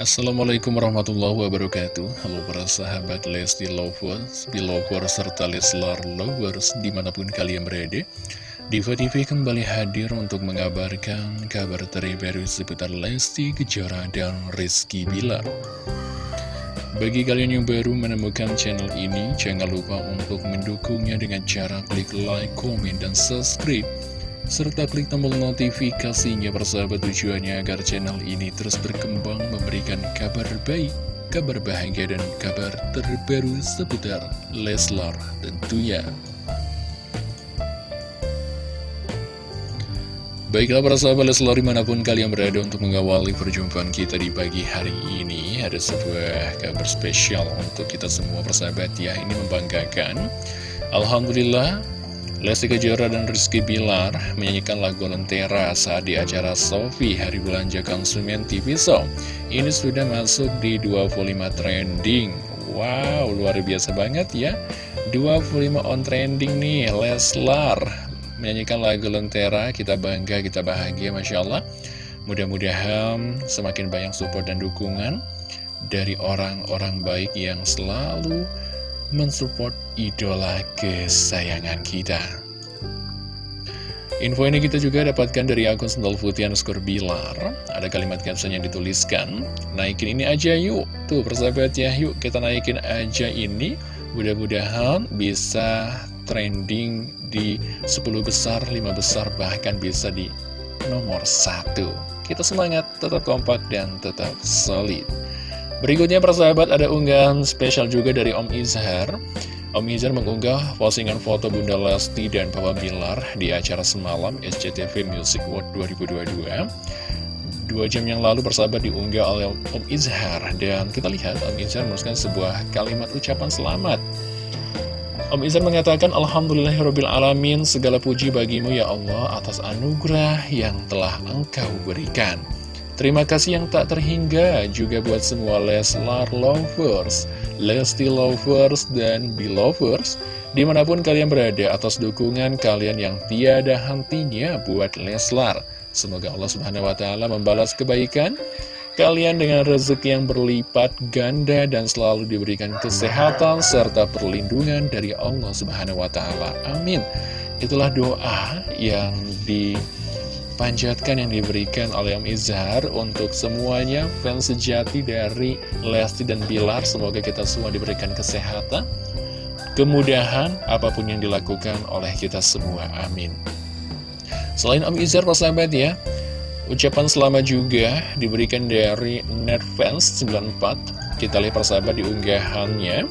Assalamualaikum warahmatullahi wabarakatuh. Halo para sahabat Lesti Lovers, Belovers, serta Leslar Lovers di mana pun kalian berada Diva TV kembali hadir untuk mengabarkan kabar terbaru seputar Lesti Kejora dan Rizky Bilar. Bagi kalian yang baru menemukan channel ini, jangan lupa untuk mendukungnya dengan cara klik like, komen, dan subscribe serta klik tombol notifikasinya persahabat tujuannya agar channel ini terus berkembang memberikan kabar baik, kabar bahagia dan kabar terbaru seputar Leslar tentunya. Baiklah para sahabat Leslar di mana pun kalian berada untuk mengawali perjumpaan kita di pagi hari ini Ada sebuah kabar spesial untuk kita semua persahabat ya Ini membanggakan Alhamdulillah Lesti Kejora dan Rizky Bilar menyanyikan lagu Lentera saat di acara Sofi Hari Belanja Konsumen TV So. Ini sudah masuk di 25 trending. Wow, luar biasa banget ya. 25 on trending nih, Leslar menyanyikan lagu Lentera. Kita bangga, kita bahagia, Masya Allah. Mudah-mudahan semakin banyak support dan dukungan dari orang-orang baik yang selalu mensupport idola kesayangan kita. Info ini kita juga dapatkan dari akun Sendal Putih Skor Bilar. Ada kalimat caption yang dituliskan, naikin ini aja yuk. Tuh persahabat ya, yuk kita naikin aja ini. Mudah-mudahan bisa trending di 10 besar, 5 besar, bahkan bisa di nomor 1. Kita semangat, tetap kompak, dan tetap solid. Berikutnya persahabat ada unggahan spesial juga dari Om Izhar. Om Izhar mengunggah postingan foto Bunda Lesti dan Papa Bilar di acara semalam SCTV Music World 2022 Dua jam yang lalu persahabat diunggah oleh Om Izhar. Dan kita lihat Om Izhar menuliskan sebuah kalimat ucapan selamat. Om Izhar mengatakan Alhamdulillahirrabbilalamin segala puji bagimu ya Allah atas anugerah yang telah engkau berikan Terima kasih yang tak terhingga juga buat semua Leslar Lovers, Lesti Lovers, dan Belovers Di mana pun kalian berada atas dukungan kalian yang tiada hentinya buat Leslar Semoga Allah Subhanahu Wa Taala membalas kebaikan kalian dengan rezeki yang berlipat ganda dan selalu diberikan kesehatan serta perlindungan dari Allah Subhanahu Wa Taala. Amin. Itulah doa yang di panjatkan yang diberikan oleh Om Izhar untuk semuanya fans sejati dari Lesti dan Bilar. Semoga kita semua diberikan kesehatan, kemudahan, apa pun yang dilakukan oleh kita semua. Amin. Selain Om Izhar, sahabat ya, ucapan selamat juga diberikan dari Netfans94. Kita lihat persahabat di unggahannya.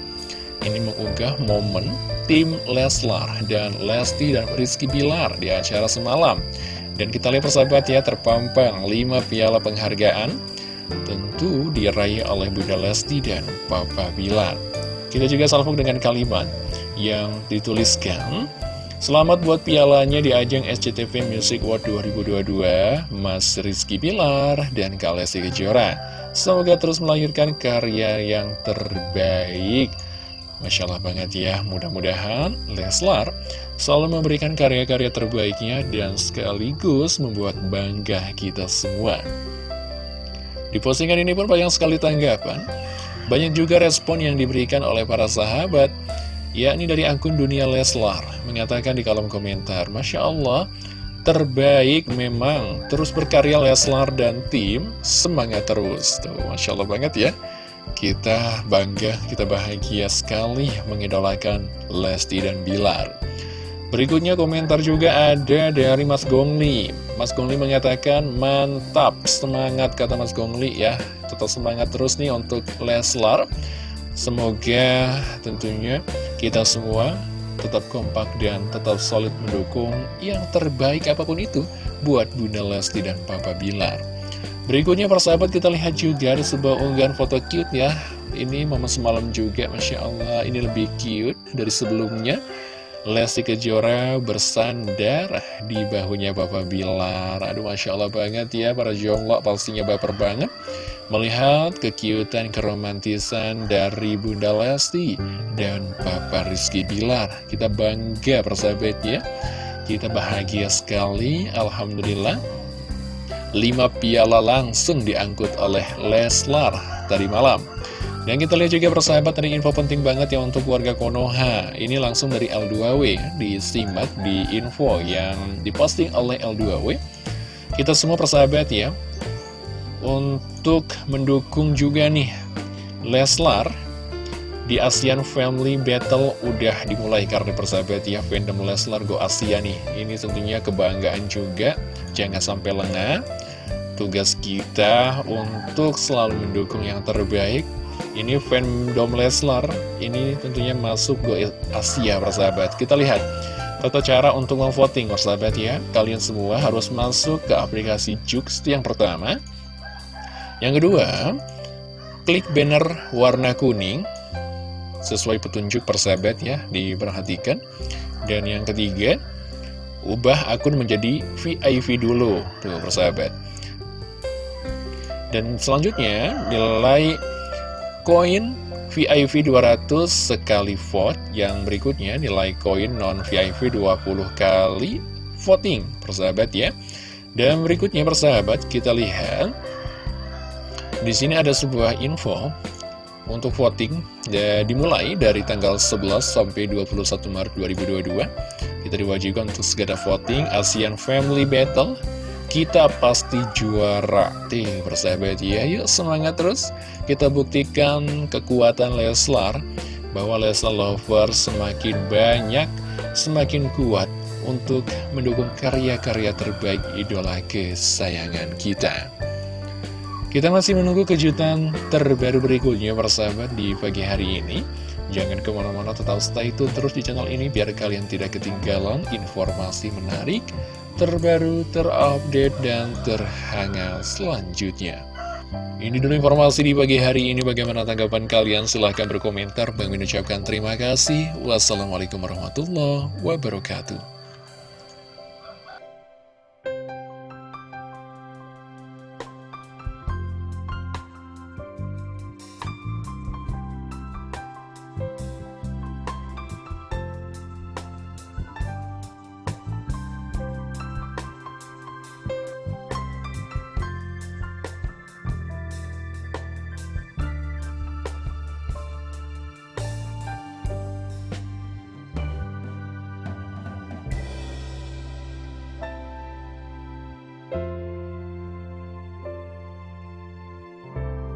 Ini mengunggah momen tim Leslar dan Lesti dan Rizky Bilar di acara semalam. Dan kita lihat persahabat ya, terpampang 5 piala penghargaan tentu diraih oleh Bunda Lesti dan Papa Bilar. Kita juga salvo dengan kalimat yang dituliskan, Selamat buat pialanya di ajang SCTV Music World 2022, Mas Rizky Bilar dan Kalesi Kejora. Semoga terus melahirkan karya yang terbaik. Masya Allah banget ya, mudah-mudahan Leslar selalu memberikan karya-karya terbaiknya dan sekaligus membuat bangga kita semua. Di postingan ini pun banyak sekali tanggapan, banyak juga respon yang diberikan oleh para sahabat, yakni dari akun Dunia Leslar, mengatakan di kolom komentar, Masya Allah, terbaik memang, terus berkarya Leslar dan tim, semangat terus. Tuh, Masya Allah banget ya. Kita bangga, kita bahagia sekali mengidolakan Lesti dan Bilar. Berikutnya komentar juga ada dari Mas Gongli. Mas Gongli mengatakan, mantap, semangat kata Mas Gongli ya. Tetap semangat terus nih untuk Leslar. Semoga tentunya kita semua tetap kompak dan tetap solid mendukung yang terbaik apa pun itu buat Bunda Lesti dan Papa Bilar. Berikutnya persahabat kita lihat juga ada sebuah unggahan foto cute ya. Ini momen semalam juga Masya Allah ini lebih cute dari sebelumnya. Lesti Kejora bersandar di bahunya Bapak Bilar. Aduh Masya Allah banget ya para jomblo pastinya baper banget. Melihat kekiutan keromantisan dari Bunda Lesti dan Papa Rizky Bilar. Kita bangga persahabat ya. Kita bahagia sekali Alhamdulillah 5 piala langsung diangkut oleh Leslar tadi malam. Dan kita lihat juga persahabat dari info penting banget ya untuk warga Konoha. Ini langsung dari L2W disimak di info yang diposting oleh L2W Kita semua persahabat ya Untuk mendukung juga nih Leslar di ASEAN Family Battle udah dimulai karena persahabat ya fandom Leslar Go Asia nih. Ini tentunya kebanggaan juga. Jangan sampai lengah Tugas kita untuk selalu mendukung yang terbaik Ini fandom Leslar Ini tentunya masuk Go Asia persahabat Kita lihat Tata cara untuk memvoting persahabat ya Kalian semua harus masuk ke aplikasi Jux yang pertama Yang kedua Klik banner warna kuning sesuai petunjuk persahabat ya, diperhatikan. Dan yang ketiga, ubah akun menjadi VIP dulu, tuh persahabat. Dan selanjutnya, nilai koin VIP 200 sekali vote. Yang berikutnya, nilai koin non-VIP 20 kali voting, persahabat ya. Dan berikutnya, persahabat, kita lihat. Di sini ada sebuah info untuk voting ya, dimulai dari tanggal 11 sampai 21 Maret 2022 kita diwajibkan untuk segera voting ASEAN Family Battle kita pasti juara. Ting persahabat ya. Yuk semangat terus. Kita buktikan kekuatan Leslar bahwa Leslar Lover semakin banyak semakin kuat untuk mendukung karya-karya terbaik idola kesayangan kita. Kita masih menunggu kejutan terbaru berikutnya persahabat di pagi hari ini. Jangan ke mana-mana tetap stay tune terus di channel ini biar kalian tidak ketinggalan informasi menarik, terbaru, terupdate, dan terhangat selanjutnya. Ini dulu informasi di pagi hari ini. Bagaimana tanggapan kalian? Silahkan berkomentar. Bang mengucapkan terima kasih. Wassalamualaikum warahmatullahi wabarakatuh.